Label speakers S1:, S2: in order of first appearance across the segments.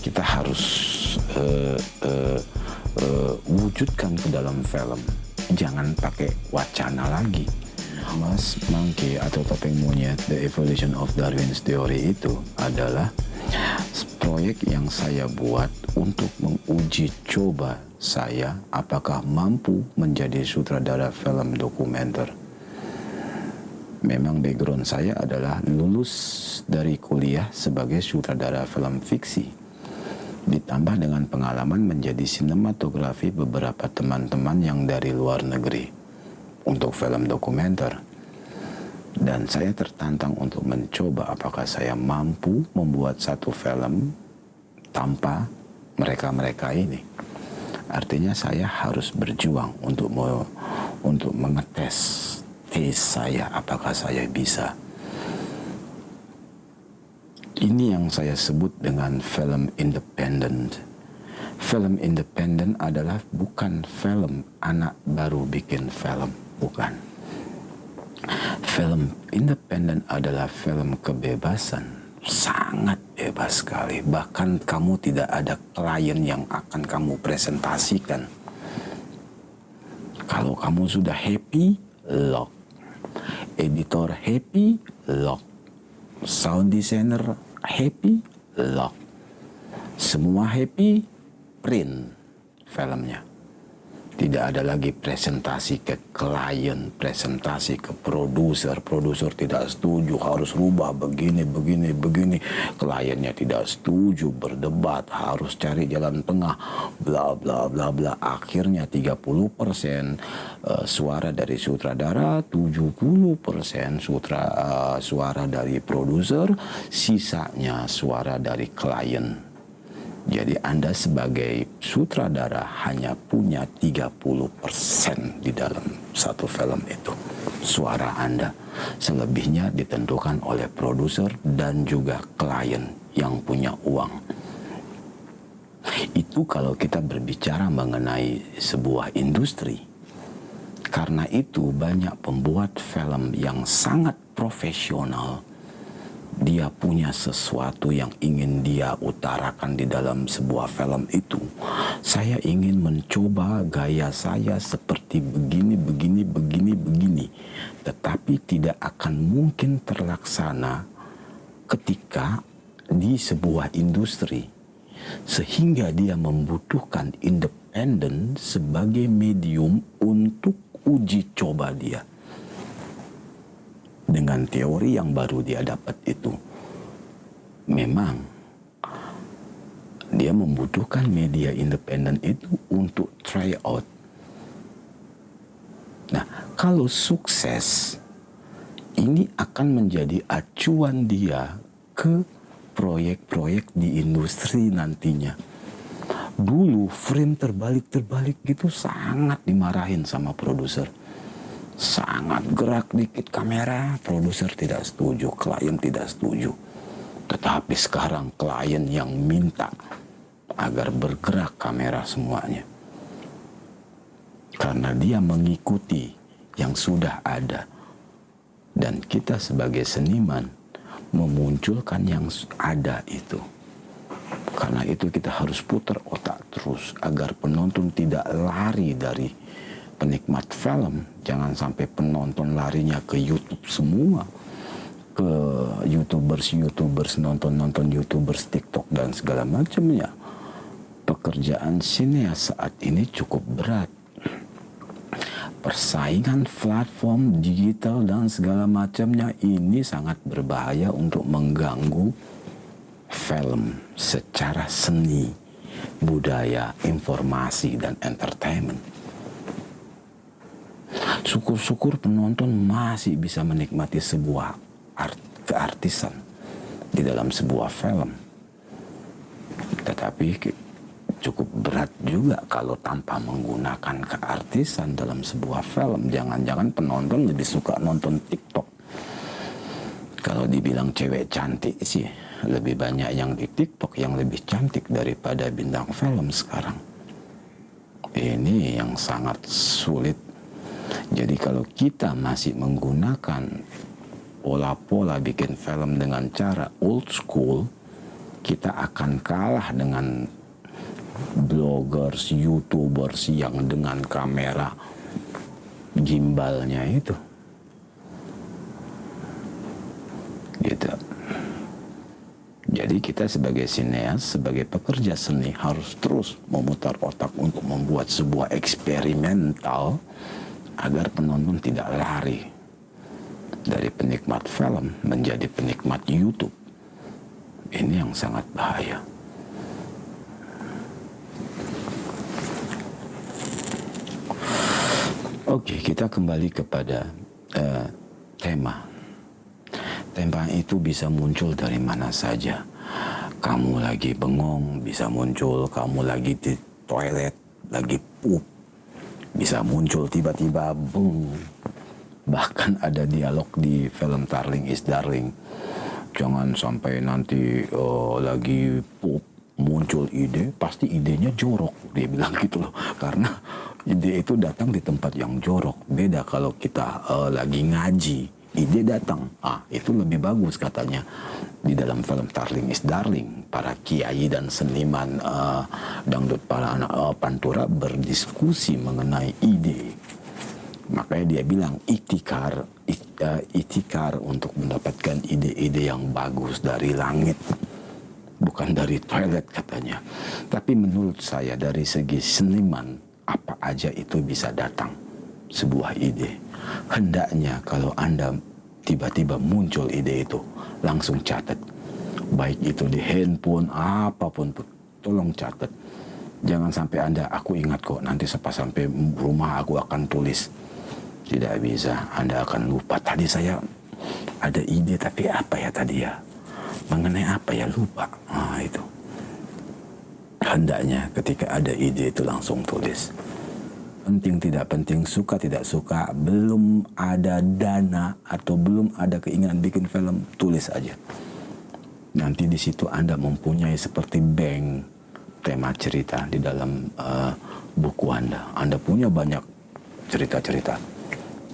S1: kita harus uh, uh, uh, wujudkan ke dalam film. Jangan pakai wacana lagi. Mas Monkey atau topeng monyet The Evolution of Darwin's Theory itu adalah proyek yang saya buat untuk menguji coba saya apakah mampu menjadi sutradara film dokumenter. Memang background saya adalah lulus dari kuliah sebagai sutradara film fiksi. Ditambah dengan pengalaman menjadi sinematografi beberapa teman-teman yang dari luar negeri untuk film dokumenter. Dan saya tertantang untuk mencoba apakah saya mampu membuat satu film tanpa mereka-mereka ini. Artinya saya harus berjuang untuk me, untuk mengetes tes saya apakah saya bisa. Ini yang saya sebut dengan film independent. Film independent adalah bukan film anak baru bikin film, bukan. Film independent adalah film kebebasan sangat bebas sekali. Bahkan kamu tidak ada klien yang akan kamu presentasikan. Kalau kamu sudah happy, lock. Editor happy, lock. Sound designer happy, lock. Semua happy, print filmnya. Tidak ada lagi presentasi ke klien, presentasi ke produser. Produser tidak setuju, harus rubah begini, begini, begini. Kliennya tidak setuju, berdebat, harus cari jalan tengah, bla bla bla bla. Akhirnya 30% uh, eh, suara dari sutradara, 70% sutra, uh, suara dari produser, sisanya suara dari klien. Jadi Anda sebagai sutradara hanya punya 30% di dalam satu film itu. Suara Anda. Selebihnya ditentukan oleh produser dan juga klien yang punya uang. Itu kalau kita berbicara mengenai sebuah industri. Karena itu banyak pembuat film yang sangat profesional dia punya sesuatu yang ingin dia utarakan di dalam sebuah film itu. Saya ingin mencoba gaya saya seperti begini, begini, begini, begini. Tetapi tidak akan mungkin terlaksana ketika di sebuah industri. Sehingga dia membutuhkan independen sebagai medium untuk uji coba dia dengan teori yang baru dia dapat itu memang dia membutuhkan media independen itu untuk try out. Nah, kalau sukses, ini akan menjadi acuan dia ke proyek-proyek di industri nantinya. Dulu frame terbalik-terbalik gitu sangat dimarahin sama produser sangat gerak dikit kamera, produser tidak setuju, klien tidak setuju. Tetapi sekarang klien yang minta agar bergerak kamera semuanya. Karena dia mengikuti yang sudah ada. Dan kita sebagai seniman memunculkan yang ada itu. Karena itu kita harus putar otak terus agar penonton tidak lari dari penikmat film, jangan sampai penonton larinya ke YouTube semua. Ke YouTubers-YouTubers, nonton-nonton YouTubers, TikTok, dan segala macamnya. Pekerjaan sineas saat ini cukup berat. Persaingan platform digital dan segala macamnya ini sangat berbahaya untuk mengganggu film secara seni, budaya, informasi, dan entertainment syukur-syukur penonton masih bisa menikmati sebuah art keartisan di dalam sebuah film. Tetapi cukup berat juga kalau tanpa menggunakan keartisan dalam sebuah film. Jangan-jangan penonton lebih suka nonton TikTok. Kalau dibilang cewek cantik sih, lebih banyak yang di TikTok yang lebih cantik daripada bintang film sekarang. Ini yang sangat sulit jadi kalau kita masih menggunakan pola-pola bikin film dengan cara old school, kita akan kalah dengan bloggers, youtubers yang dengan kamera gimbalnya itu. Gitu. Jadi kita sebagai sineas, sebagai pekerja seni harus terus memutar otak untuk membuat sebuah eksperimental agar penonton tidak lari dari penikmat film menjadi penikmat YouTube. Ini yang sangat bahaya. Oke, kita kembali kepada uh, tema. Tema itu bisa muncul dari mana saja. Kamu lagi bengong, bisa muncul. Kamu lagi di toilet, lagi pup, bisa muncul tiba-tiba, boom. Bahkan ada dialog di film Darling is Darling. Jangan sampai nanti uh, lagi pup, muncul ide, pasti idenya jorok. Dia bilang gitu loh. Karena ide itu datang di tempat yang jorok. Beda kalau kita uh, lagi ngaji, ide datang. Ah, itu lebih bagus katanya. Di dalam film Darling is Darling, para kiai dan seniman uh, dangdut para anak uh, pantura berdiskusi mengenai ide. Makanya dia bilang itikar, it, uh, itikar untuk mendapatkan ide-ide yang bagus dari langit bukan dari toilet katanya. Tapi menurut saya dari segi seniman apa aja itu bisa datang sebuah ide. Hendaknya kalau Anda tiba-tiba muncul ide itu, langsung catat. Baik itu di handphone, apa pun tolong catat. Jangan sampai Anda, aku ingat kok, nanti sepas sampai rumah aku akan tulis. Tidak bisa, Anda akan lupa. Tadi saya ada ide, tapi apa ya tadi ya? Mengenai apa ya lupa. Nah, itu hendaknya ketika ada ide itu langsung tulis. Penting tidak penting, suka tidak suka, belum ada dana atau belum ada keinginan bikin film, tulis aja. Nanti di situ Anda mempunyai seperti bank tema cerita di dalam uh, buku Anda. Anda punya banyak cerita-cerita.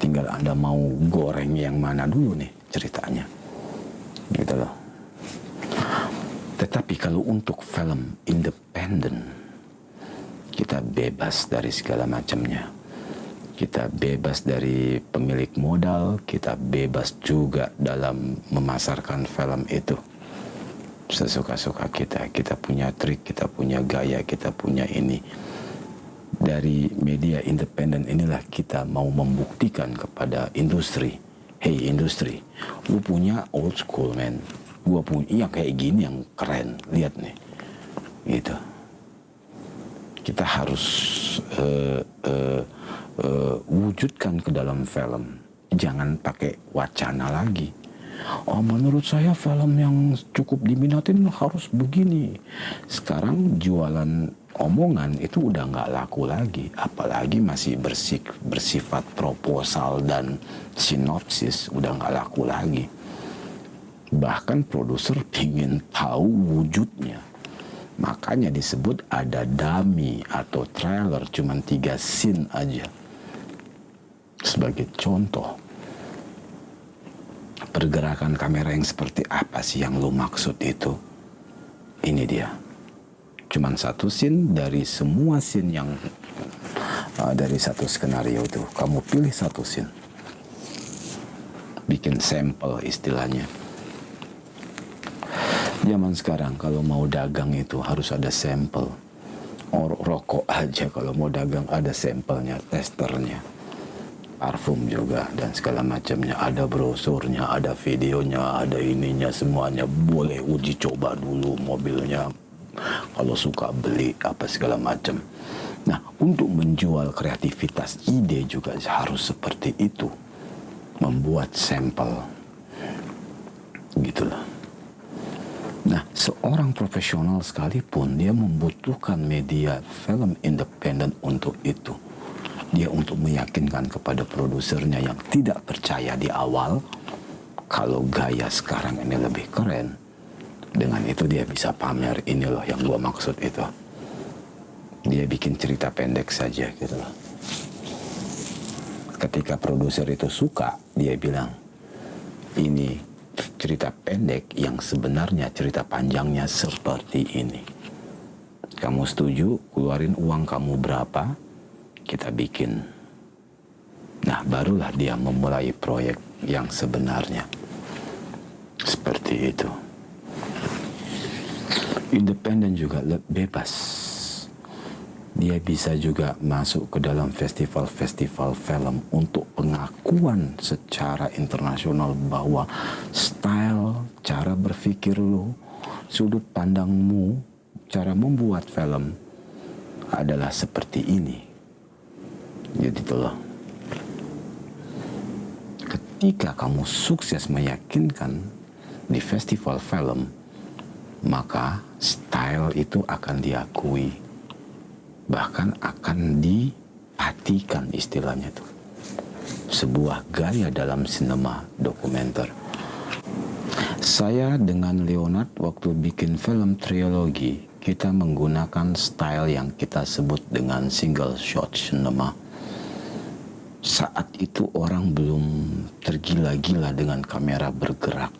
S1: Tinggal Anda mau goreng yang mana dulu nih ceritanya. Gitu loh. Tetapi kalau untuk film independen, kita bebas dari segala macamnya. Kita bebas dari pemilik modal, kita bebas juga dalam memasarkan film itu. Sesuka-suka kita, kita punya trik, kita punya gaya, kita punya ini. Dari media independen inilah kita mau membuktikan kepada industri, hey industri, lu punya old school man, gua punya yang kayak gini yang keren lihat nih gitu kita harus uh, uh, uh, wujudkan ke dalam film. Jangan pakai wacana lagi. Oh menurut saya film yang cukup diminatin harus begini. Sekarang jualan omongan itu udah nggak laku lagi. Apalagi masih bersik, bersifat proposal dan sinopsis udah nggak laku lagi. Bahkan produser ingin tahu wujudnya. Makanya disebut ada dummy atau trailer cuma tiga scene aja. Sebagai contoh, pergerakan kamera yang seperti apa sih yang lo maksud itu? Ini dia. Cuman satu scene dari semua scene yang uh, dari satu skenario itu. Kamu pilih satu scene. Bikin sampel istilahnya Zaman sekarang kalau mau dagang itu harus ada sampel. Or, rokok aja kalau mau dagang ada sampelnya, testernya. Parfum juga dan segala macamnya. Ada brosurnya, ada videonya, ada ininya semuanya. Boleh uji coba dulu mobilnya. Kalau suka beli apa segala macam. Nah, untuk menjual kreativitas ide juga harus seperti itu. Membuat sampel. Gitulah. Nah, seorang profesional sekalipun dia membutuhkan media film independen untuk itu. Dia untuk meyakinkan kepada produsernya yang tidak percaya di awal kalau gaya sekarang ini lebih keren. Dengan itu dia bisa pamer ini loh yang gua maksud itu. Dia bikin cerita pendek saja gitu loh. Ketika produser itu suka, dia bilang, ini cerita pendek yang sebenarnya cerita panjangnya seperti ini. Kamu setuju keluarin uang kamu berapa? Kita bikin. Nah, barulah dia memulai proyek yang sebenarnya. Seperti itu. Independen juga bebas dia bisa juga masuk ke dalam festival-festival film untuk pengakuan secara internasional bahwa style, cara berpikir lu, sudut pandangmu, cara membuat film adalah seperti ini. Jadi itulah. Ketika kamu sukses meyakinkan di festival film, maka style itu akan diakui bahkan akan dipatikan istilahnya itu sebuah gaya dalam sinema dokumenter. Saya dengan Leonard waktu bikin film trilogi kita menggunakan style yang kita sebut dengan single shot cinema. Saat itu orang belum tergila-gila dengan kamera bergerak.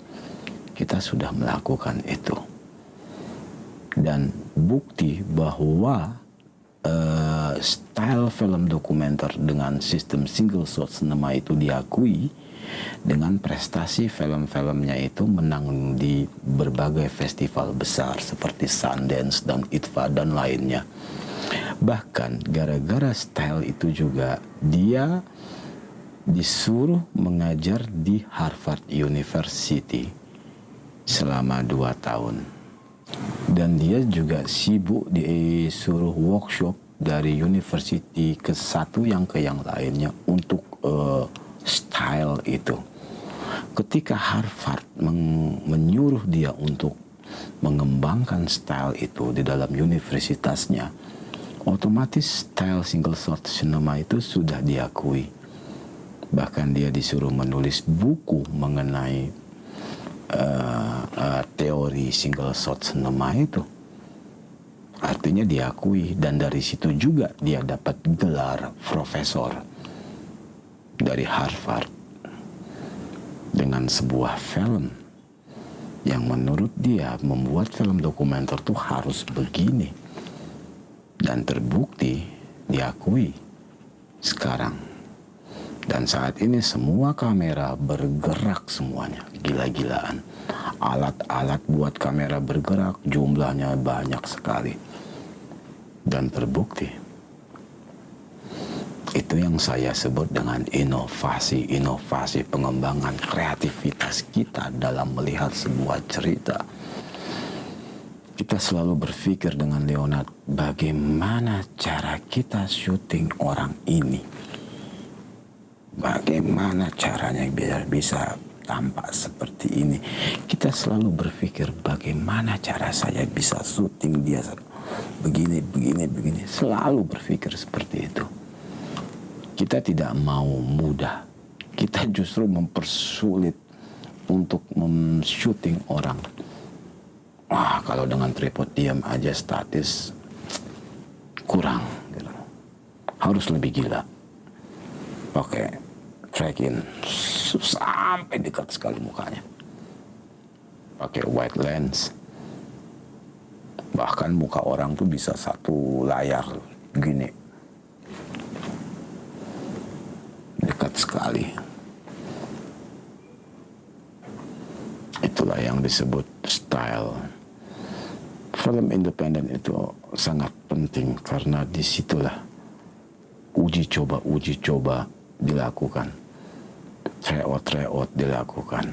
S1: Kita sudah melakukan itu. Dan bukti bahwa uh, style film dokumenter dengan sistem single shot cinema itu diakui dengan prestasi film-filmnya itu menang di berbagai festival besar seperti Sundance dan ITVA dan lainnya. Bahkan gara-gara style itu juga dia disuruh mengajar di Harvard University selama dua tahun dan dia juga sibuk disuruh workshop dari university ke satu yang ke yang lainnya untuk uh, style itu. Ketika Harvard men menyuruh dia untuk mengembangkan style itu di dalam universitasnya, otomatis style single shot cinema itu sudah diakui. Bahkan dia disuruh menulis buku mengenai uh, uh, teori single shot cinema itu. Artinya diakui dan dari situ juga dia dapat gelar profesor dari Harvard dengan sebuah film yang menurut dia membuat film dokumenter tuh harus begini dan terbukti diakui sekarang dan saat ini semua kamera bergerak semuanya, gila-gilaan. Alat-alat buat kamera bergerak jumlahnya banyak sekali. Dan terbukti. Itu yang saya sebut dengan inovasi-inovasi pengembangan kreativitas kita dalam melihat sebuah cerita. Kita selalu berpikir dengan Leonard, bagaimana cara kita syuting orang ini bagaimana caranya biar bisa tampak seperti ini. Kita selalu berpikir bagaimana cara saya bisa syuting dia begini, begini, begini. Selalu berpikir seperti itu. Kita tidak mau mudah. Kita justru mempersulit untuk men-shooting orang. Wah, kalau dengan tripod diam aja statis kurang. Gitu. Harus lebih gila. Oke, okay track in sampai dekat sekali mukanya. Pakai wide lens. Bahkan muka orang tuh bisa satu layar gini. Dekat sekali. Itulah yang disebut style. Film independen itu sangat penting karena di situlah uji coba uji coba dilakukan tryout-tryout dilakukan.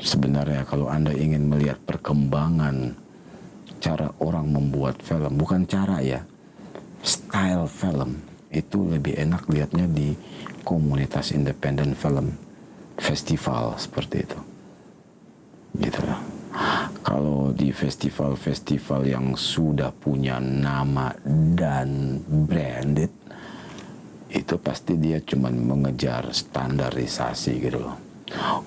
S1: Sebenarnya kalau Anda ingin melihat perkembangan cara orang membuat film, bukan cara ya, style film, itu lebih enak lihatnya di komunitas independen film, festival seperti itu. Gitu lah. Kalau di festival-festival yang sudah punya nama dan branded, itu pasti dia cuma mengejar standarisasi gitu loh.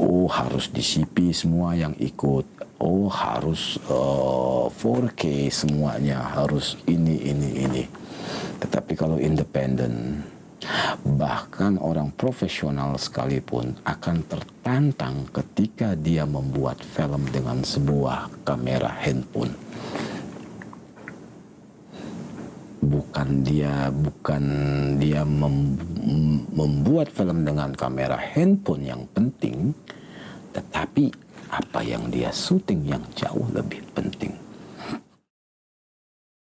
S1: Oh harus di CP semua yang ikut. Oh harus uh, eh, 4K semuanya harus ini ini ini. Tetapi kalau independen Bahkan orang profesional sekalipun akan tertantang ketika dia membuat film dengan sebuah kamera handphone. Bukan dia bukan dia mem, membuat film dengan kamera handphone yang penting, tetapi apa yang dia syuting yang jauh lebih penting.